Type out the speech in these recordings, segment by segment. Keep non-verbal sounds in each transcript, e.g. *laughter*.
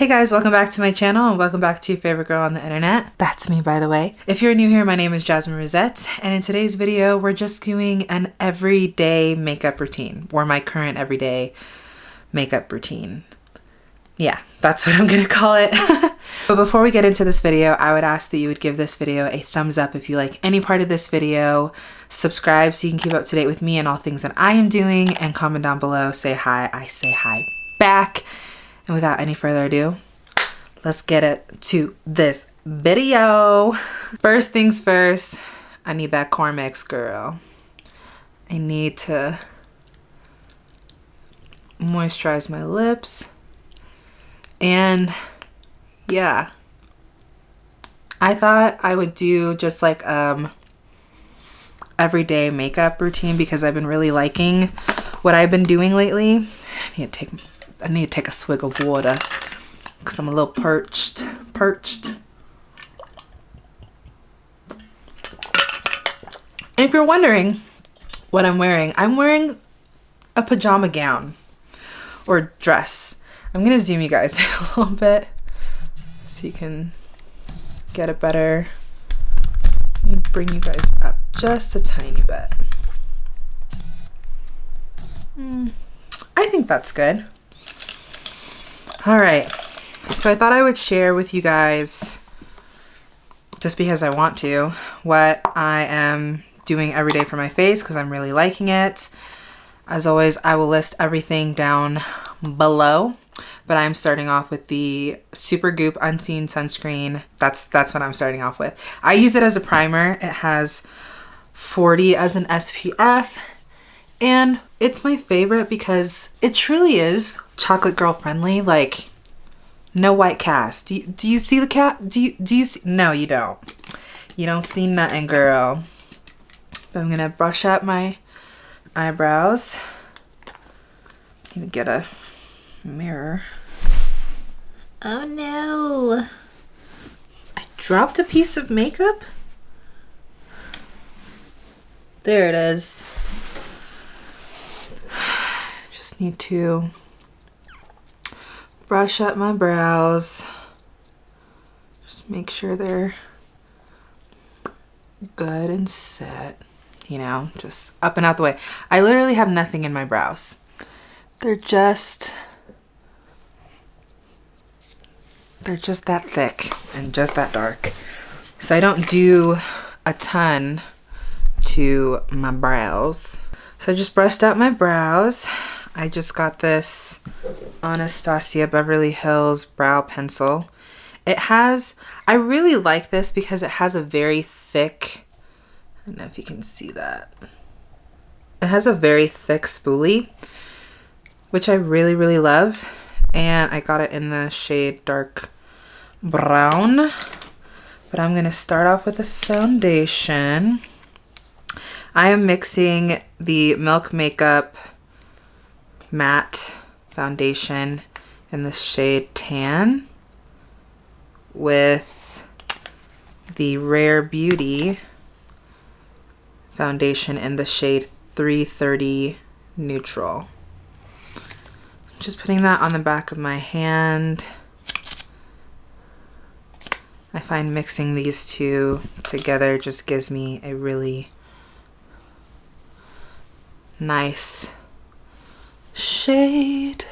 Hey guys, welcome back to my channel and welcome back to your favorite girl on the internet. That's me, by the way. If you're new here, my name is Jasmine Rosette, and in today's video, we're just doing an everyday makeup routine, or my current everyday makeup routine. Yeah, that's *laughs* what I'm gonna call it. *laughs* but before we get into this video, I would ask that you would give this video a thumbs up if you like any part of this video, subscribe so you can keep up to date with me and all things that I am doing, and comment down below, say hi, I say hi back. And without any further ado, let's get it to this video. *laughs* First things first, I need that Carmex girl. I need to moisturize my lips. And yeah, I thought I would do just like um everyday makeup routine because I've been really liking what I've been doing lately. I need to take I need to take a swig of water because I'm a little perched. Perched. And if you're wondering what I'm wearing, I'm wearing a pajama gown or dress. I'm going to zoom you guys *laughs* in a little bit so you can get a better. Let me bring you guys up just a tiny bit. Mm, I think that's good. All right. So I thought I would share with you guys, just because I want to, what I am doing every day for my face because I'm really liking it. As always, I will list everything down below, but I'm starting off with the Supergoop Unseen Sunscreen. That's, that's what I'm starting off with. I use it as a primer. It has 40 as an SPF and it's my favorite because it truly is chocolate girl friendly. Like no white cast. Do you, do you see the cat? Do you, do you see? No, you don't. You don't see nothing, girl. But I'm going to brush up my eyebrows. Gonna get a mirror. Oh no. I dropped a piece of makeup? There it is. Just need to brush up my brows. Just make sure they're good and set. You know, just up and out the way. I literally have nothing in my brows. They're just... They're just that thick and just that dark. So I don't do a ton to my brows. So I just brushed out my brows. I just got this Anastasia Beverly Hills brow pencil. It has, I really like this because it has a very thick, I don't know if you can see that. It has a very thick spoolie, which I really, really love. And I got it in the shade dark brown. But I'm going to start off with the foundation. I am mixing the Milk Makeup matte foundation in the shade Tan with the Rare Beauty foundation in the shade 330 Neutral. Just putting that on the back of my hand. I find mixing these two together just gives me a really nice shade.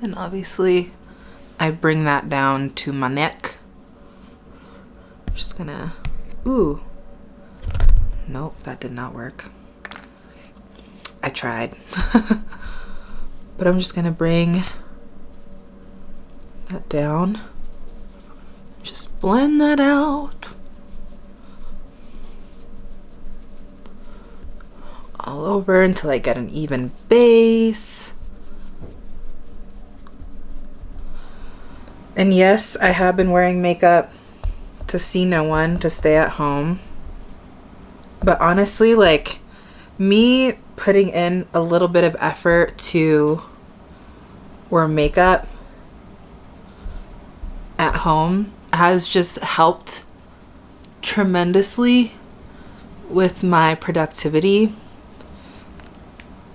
And obviously I bring that down to my neck. I'm just gonna, ooh. Nope, that did not work. I tried. *laughs* but I'm just gonna bring that down. Just blend that out. All over until I get an even base. And yes, I have been wearing makeup to see no one, to stay at home. But honestly, like, me putting in a little bit of effort to wear makeup at home has just helped tremendously with my productivity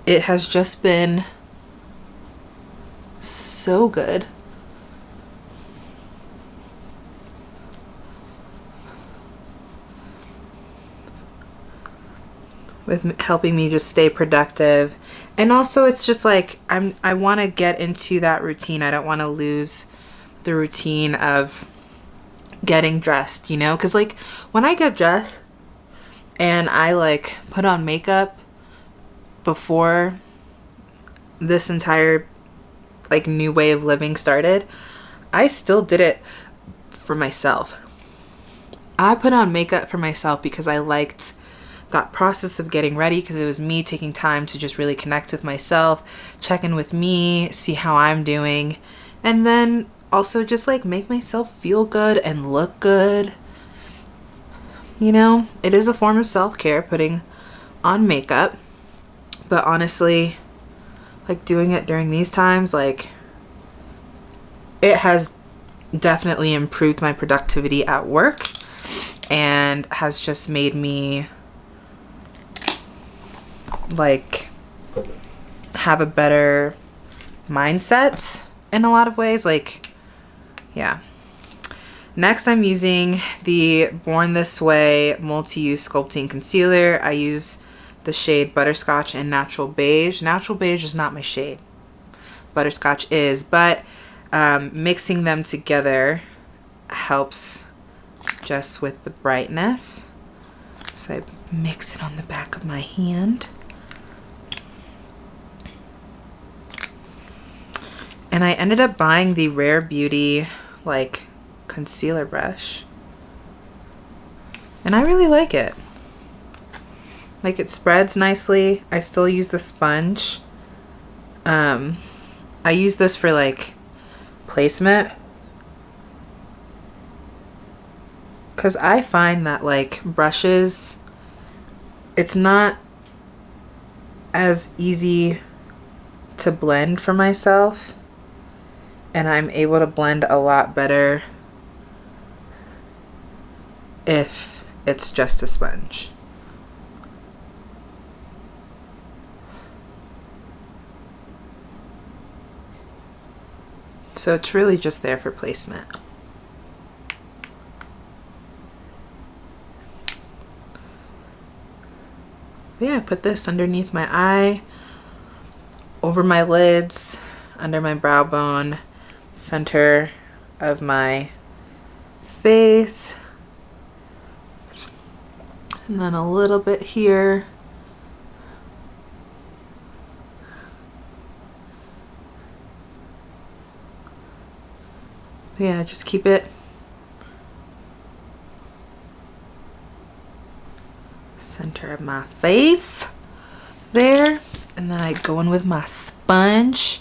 it has just been so good. with helping me just stay productive. And also it's just like I'm I want to get into that routine. I don't want to lose the routine of getting dressed, you know? Cuz like when I get dressed and I like put on makeup before this entire like new way of living started, I still did it for myself. I put on makeup for myself because I liked that process of getting ready because it was me taking time to just really connect with myself, check in with me, see how I'm doing, and then also just like make myself feel good and look good. You know, it is a form of self care putting on makeup, but honestly, like doing it during these times, like it has definitely improved my productivity at work and has just made me like have a better mindset in a lot of ways like yeah. Next i'm using the born this way multi-use sculpting concealer. I use the shade butterscotch and natural beige natural beige is not my shade butterscotch is but um, mixing them together helps just with the brightness so I mix it on the back of my hand And I ended up buying the Rare Beauty like concealer brush. And I really like it. Like it spreads nicely. I still use the sponge. Um, I use this for like placement. Because I find that like brushes, it's not as easy to blend for myself and I'm able to blend a lot better if it's just a sponge. So it's really just there for placement. yeah, I put this underneath my eye, over my lids, under my brow bone, center of my face and then a little bit here yeah just keep it center of my face there and then I go in with my sponge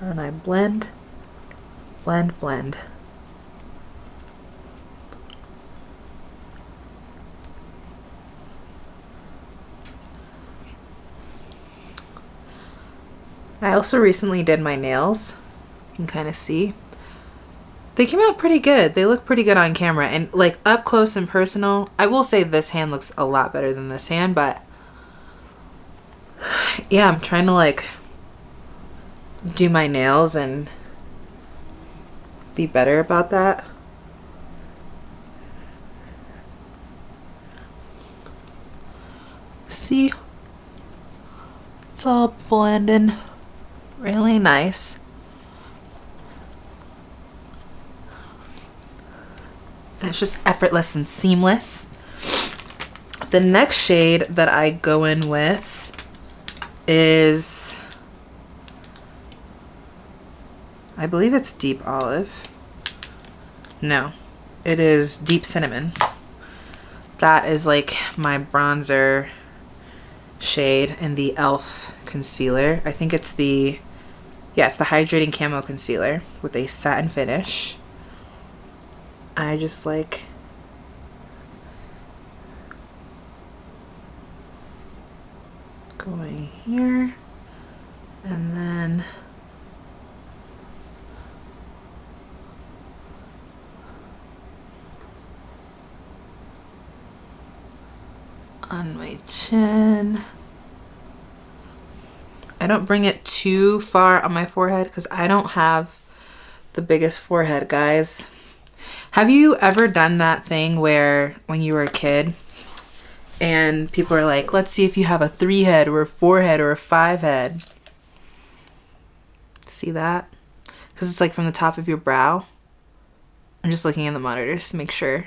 and I blend, blend, blend. I also recently did my nails. You can kind of see. They came out pretty good. They look pretty good on camera. And like up close and personal, I will say this hand looks a lot better than this hand, but *sighs* yeah, I'm trying to like do my nails and be better about that. See? It's all blending really nice. And it's just effortless and seamless. The next shade that I go in with is I believe it's deep olive. No, it is deep cinnamon. That is like my bronzer shade in the e.l.f. concealer. I think it's the, yeah, it's the Hydrating Camo Concealer with a satin finish. I just like going here and then on my chin. I don't bring it too far on my forehead because I don't have the biggest forehead, guys. Have you ever done that thing where when you were a kid and people are like, let's see if you have a three head or a four head or a five head? See that? Because it's like from the top of your brow. I'm just looking in the monitors to make sure.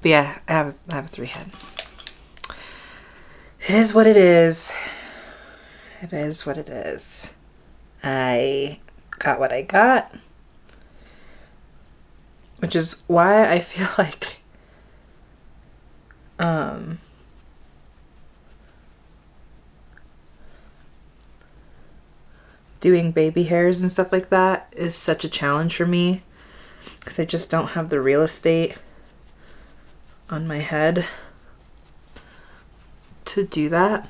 But yeah, I have, I have a three head. It is what it is. It is what it is. I got what I got. Which is why I feel *laughs* like um doing baby hairs and stuff like that is such a challenge for me because I just don't have the real estate on my head to do that.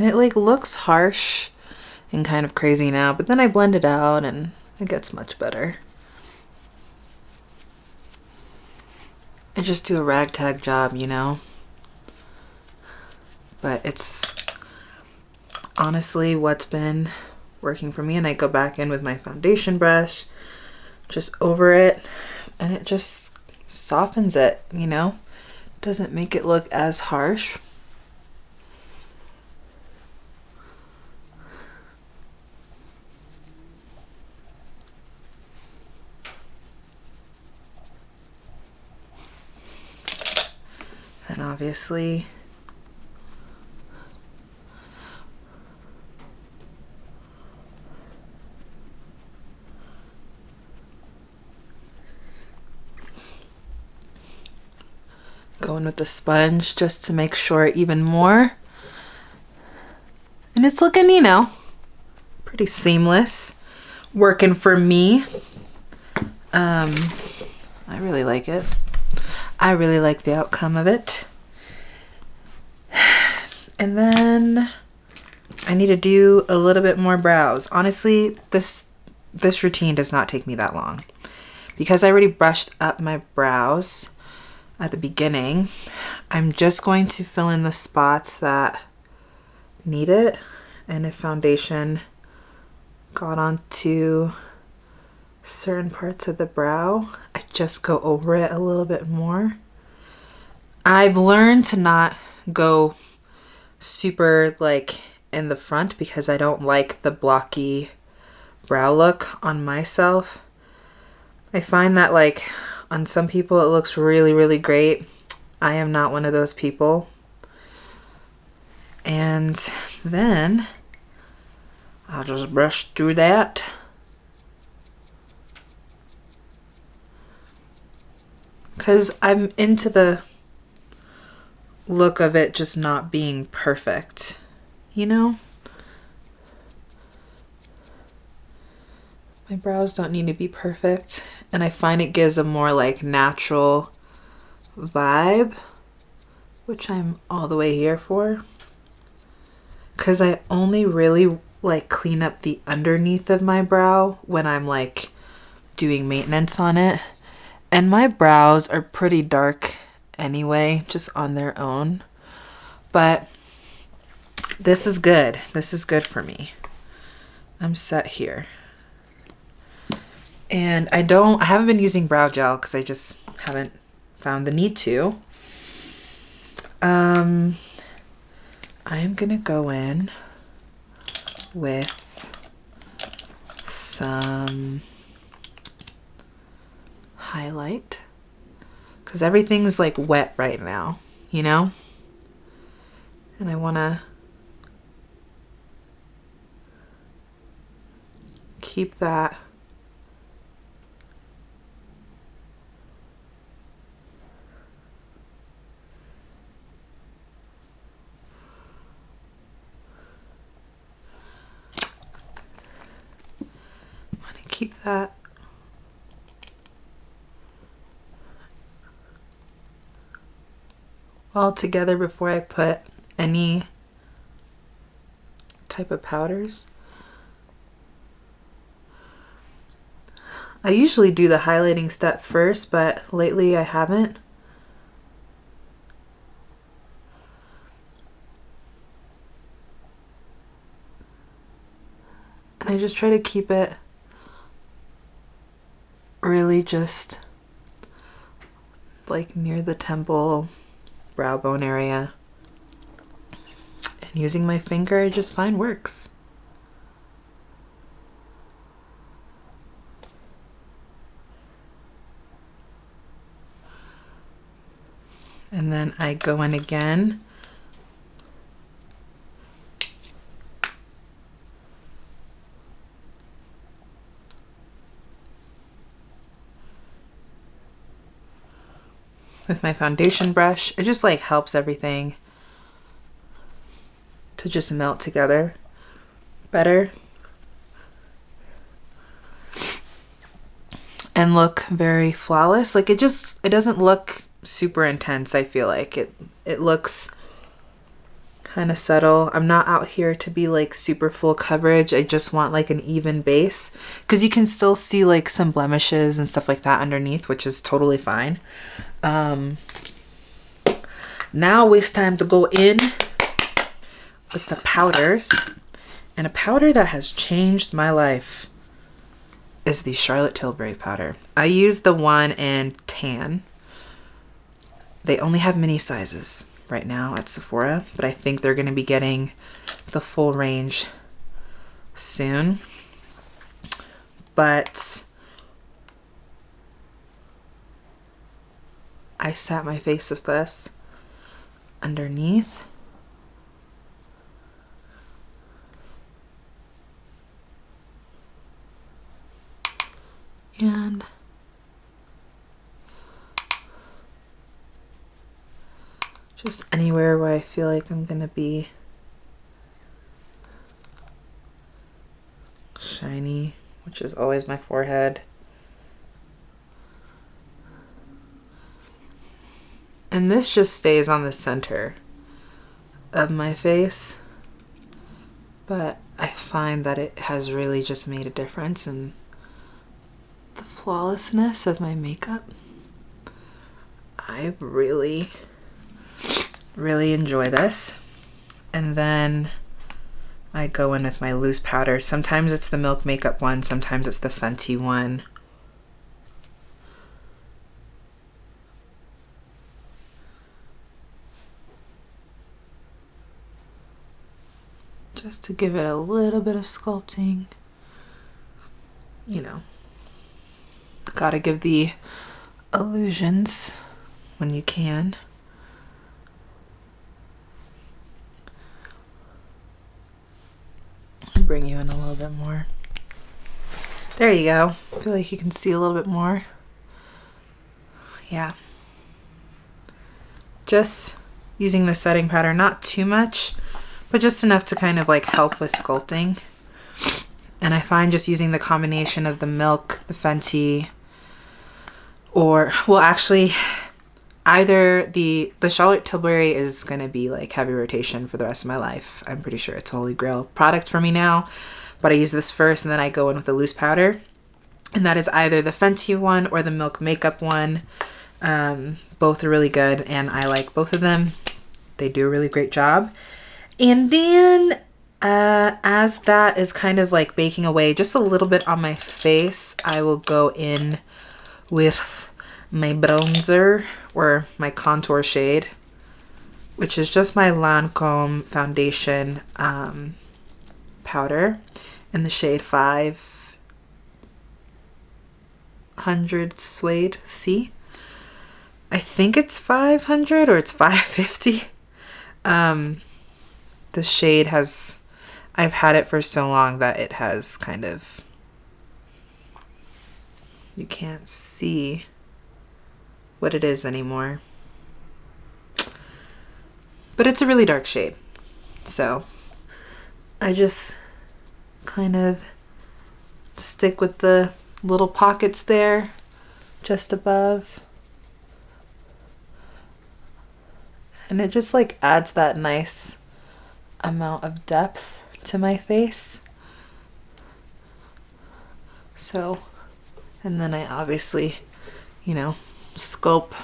And it like looks harsh and kind of crazy now, but then I blend it out and it gets much better. I just do a ragtag job, you know? But it's honestly what's been working for me and I go back in with my foundation brush just over it and it just softens it, you know? Doesn't make it look as harsh. And obviously Going with the sponge just to make sure even more. And it's looking, you know, pretty seamless. Working for me. Um, I really like it. I really like the outcome of it. *sighs* And then I need to do a little bit more brows. Honestly, this this routine does not take me that long. Because I already brushed up my brows, at the beginning. I'm just going to fill in the spots that need it. And if foundation got onto certain parts of the brow, I just go over it a little bit more. I've learned to not go super like in the front because I don't like the blocky brow look on myself. I find that like on some people, it looks really, really great. I am not one of those people. And then I'll just brush through that. Because I'm into the look of it just not being perfect, you know? My brows don't need to be perfect and I find it gives a more like natural vibe, which I'm all the way here for. Cause I only really like clean up the underneath of my brow when I'm like doing maintenance on it. And my brows are pretty dark anyway, just on their own. But this is good. This is good for me. I'm set here. And I don't, I haven't been using brow gel because I just haven't found the need to. Um, I am going to go in with some highlight because everything's like wet right now, you know? And I want to keep that keep that. all together before I put any type of powders. I usually do the highlighting step first, but lately I haven't. And I just try to keep it really just like near the temple brow bone area. And using my finger, I just find works. And then I go in again. With my foundation brush. It just like helps everything to just melt together better and look very flawless. Like it just, it doesn't look super intense. I feel like it, it looks kind of subtle. I'm not out here to be like super full coverage. I just want like an even base because you can still see like some blemishes and stuff like that underneath, which is totally fine. Um, now it's time to go in with the powders. And a powder that has changed my life is the Charlotte Tilbury powder. I use the one in tan. They only have mini sizes right now at Sephora, but I think they're going to be getting the full range soon. But I sat my face with this underneath. And just anywhere where I feel like I'm gonna be shiny, which is always my forehead. And this just stays on the center of my face. But I find that it has really just made a difference in the flawlessness of my makeup. I really, really enjoy this. And then I go in with my loose powder. Sometimes it's the Milk Makeup one, sometimes it's the Fenty one. just to give it a little bit of sculpting. You know, gotta give the illusions when you can. Bring you in a little bit more. There you go. I feel like you can see a little bit more. Yeah. Just using the setting powder, not too much but just enough to kind of like help with sculpting. And I find just using the combination of the milk, the Fenty, or, well, actually, either the, the Charlotte Tilbury is to be like heavy rotation for the rest of my life. I'm pretty sure it's holy grail product for me now. But I use this first and then I go in with the loose powder. And that is either the Fenty one or the Milk Makeup one. Um, both are really good and I like both of them. They do a really great job. And then uh, as that is kind of like baking away just a little bit on my face, I will go in with my bronzer or my contour shade, which is just my Lancome foundation um, powder in the shade 500 Suede C. I think it's 500 or it's *laughs* 550. Um, the shade has I've had it for so long that it has kind of you can't see what it is anymore. But it's a really dark shade. So I just kind of stick with the little pockets there just above. And it just like adds that nice amount of depth to my face. So, and then I obviously, you know, sculpt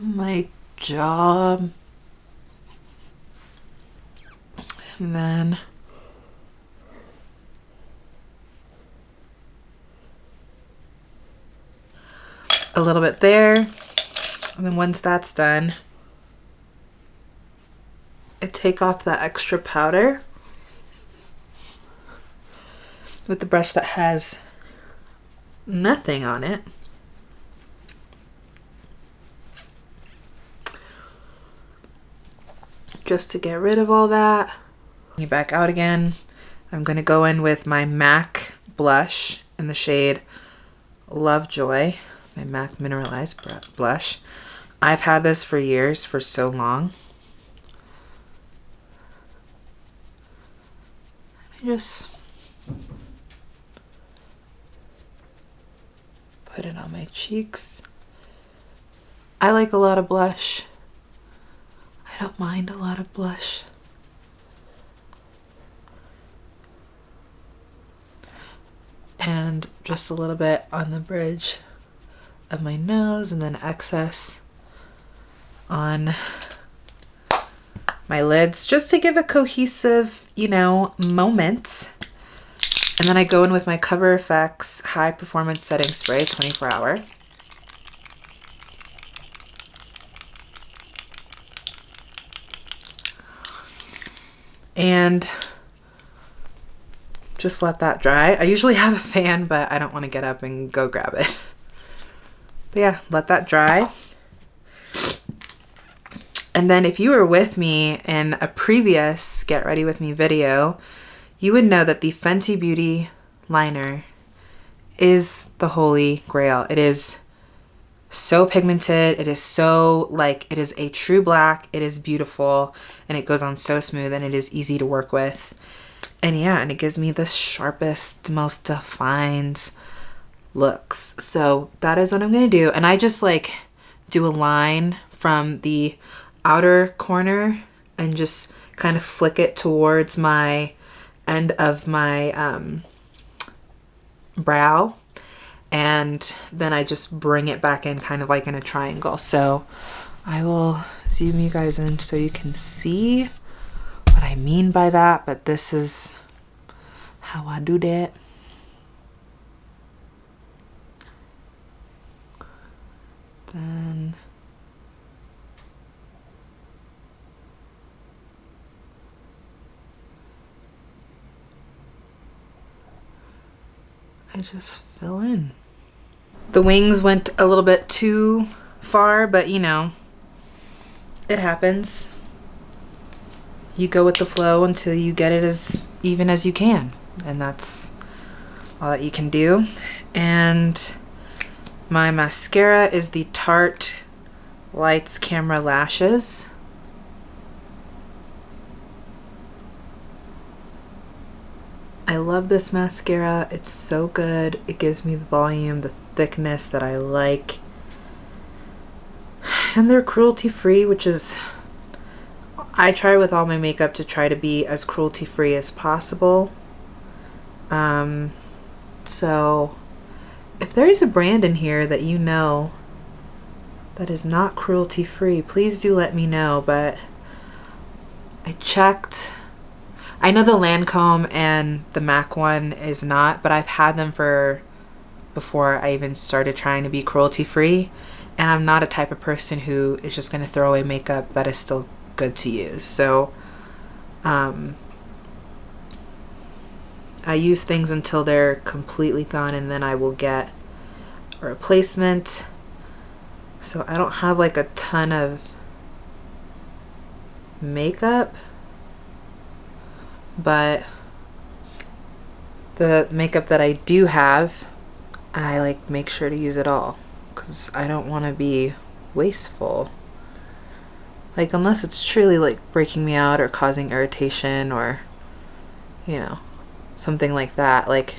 my job, and then a little bit there. And then once that's done I take off that extra powder with the brush that has nothing on it. Just to get rid of all that. Back out again. I'm going to go in with my MAC blush in the shade Lovejoy, my MAC Mineralized blush. I've had this for years, for so long. I just put it on my cheeks. I like a lot of blush. I don't mind a lot of blush. And just a little bit on the bridge of my nose and then excess on my lids just to give a cohesive, you know, moment. And then I go in with my Cover FX High Performance Setting Spray 24 hour. And just let that dry. I usually have a fan, but I don't want to get up and go grab it. *laughs* But yeah, let that dry. And then if you were with me in a previous Get Ready With Me video, you would know that the Fenty Beauty liner is the holy grail. It is so pigmented. It is so like, it is a true black. It is beautiful and it goes on so smooth and it is easy to work with. And yeah, and it gives me the sharpest, most defined looks. So that is what I'm going to do. And I just like do a line from the outer corner and just kind of flick it towards my end of my um, brow and then I just bring it back in kind of like in a triangle. So I will zoom you guys in so you can see what I mean by that, but this is how I do that. Then I just fill in. The wings went a little bit too far, but you know, it happens. You go with the flow until you get it as even as you can. And that's all that you can do. And my mascara is the Tarte Lights Camera Lashes. I love this mascara. It's so good. It gives me the volume, the thickness that I like. *sighs* And they're cruelty free, which is, I try with all my makeup to try to be as cruelty free as possible. Um, so if there is a brand in here that you know that is not cruelty free, please do let me know. But I checked I know the Lancome and the MAC one is not, but I've had them for before I even started trying to be cruelty free. And I'm not a type of person who is just going to throw away makeup that is still good to use. So, um, I use things until they're completely gone and then I will get a replacement. So I don't have like a ton of makeup but the makeup that I do have, I like make sure to use it all because I don't want to be wasteful. Like unless it's truly like breaking me out or causing irritation or you know, something like that. Like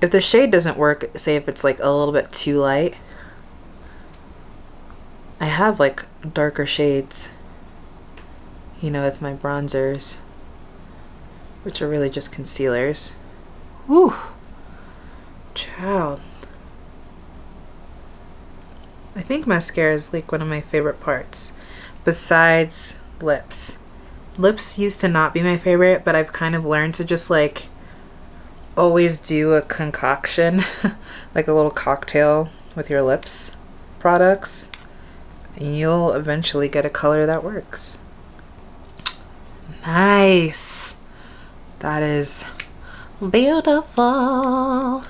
if the shade doesn't work, say if it's like a little bit too light, I have like darker shades, you know, with my bronzers which are really just concealers. Whew. Child. I think mascara is like one of my favorite parts besides lips lips used to not be my favorite, but I've kind of learned to just like always do a concoction, *laughs* like a little cocktail with your lips products. And you'll eventually get a color that works. Nice. That is beautiful.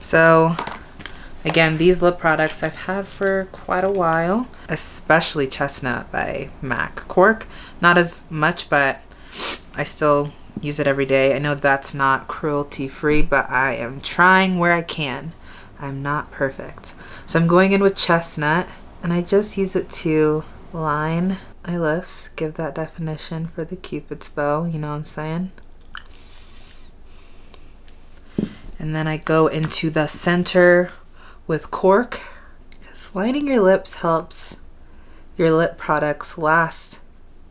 So again, these lip products I've had for quite a while, especially Chestnut by MAC. Cork, not as much, but I still use it every day. I know that's not cruelty free, but I am trying where I can. I'm not perfect. So I'm going in with Chestnut and I just use it to line lips, give that definition for the cupid's bow, you know what I'm saying? And then I go into the center with cork because lining your lips helps your lip products last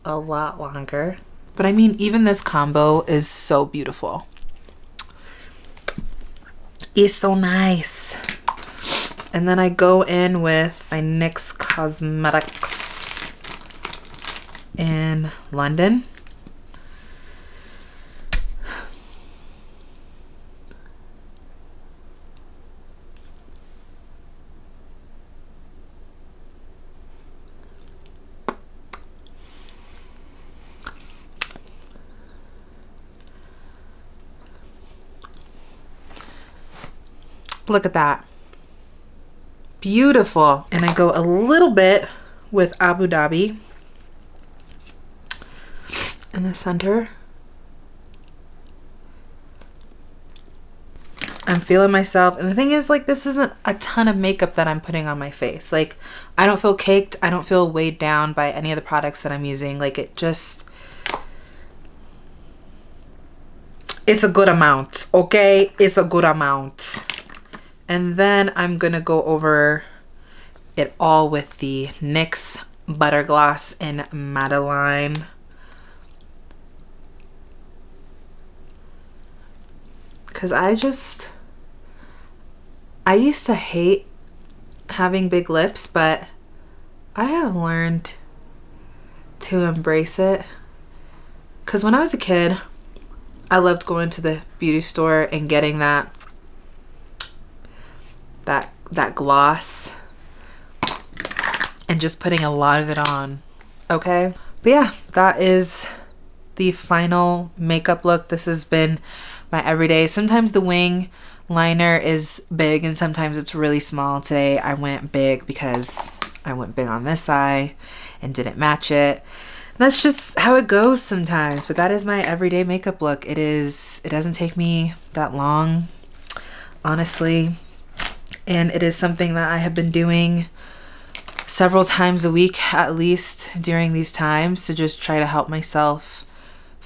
a lot longer. But I mean, even this combo is so beautiful. It's so nice. And then I go in with my NYX Cosmetics in London. Look at that. Beautiful. And I go a little bit with Abu Dhabi in the center. I'm feeling myself. And the thing is, like, this isn't a ton of makeup that I'm putting on my face. Like, I don't feel caked. I don't feel weighed down by any of the products that I'm using. Like, it just... It's a good amount, okay? It's a good amount. And then I'm going to go over it all with the NYX Butter Gloss in Madeleine. Because I just... I used to hate having big lips, but I have learned to embrace it. Because when I was a kid, I loved going to the beauty store and getting that that that gloss and just putting a lot of it on okay but yeah that is the final makeup look this has been my everyday sometimes the wing liner is big and sometimes it's really small. Today I went big because I went big on this eye and didn't match it. That's just how it goes sometimes but that is my everyday makeup look. It is it doesn't take me that long honestly. And it is something that I have been doing several times a week at least during these times to just try to help myself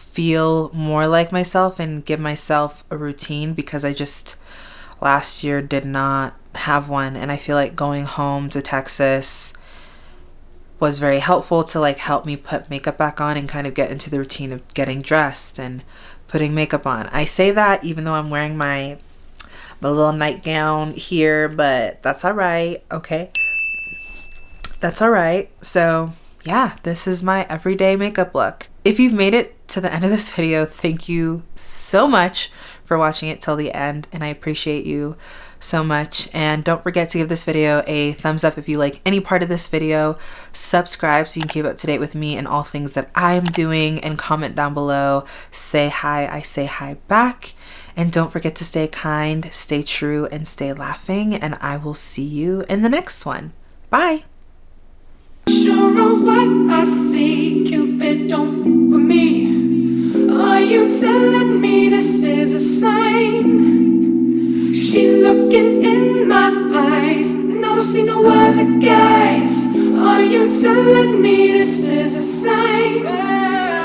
feel more like myself and give myself a routine because I just last year did not have one and I feel like going home to Texas was very helpful to like help me put makeup back on and kind of get into the routine of getting dressed and putting makeup on. I say that even though I'm wearing my my little nightgown here, but that's all right. Okay. That's all right. So yeah, this is my everyday makeup look. If you've made it to the end of this video, thank you so much for watching it till the end and I appreciate you so much and don't forget to give this video a thumbs up if you like any part of this video subscribe so you can keep up to date with me and all things that I am doing and comment down below say hi I say hi back and don't forget to stay kind, stay true, and stay laughing. And I will see you in the next one. Bye. Sure Are you telling me this is a sign? She's looking in my eyes, and I don't see no other guys. Are you telling me this is a sign?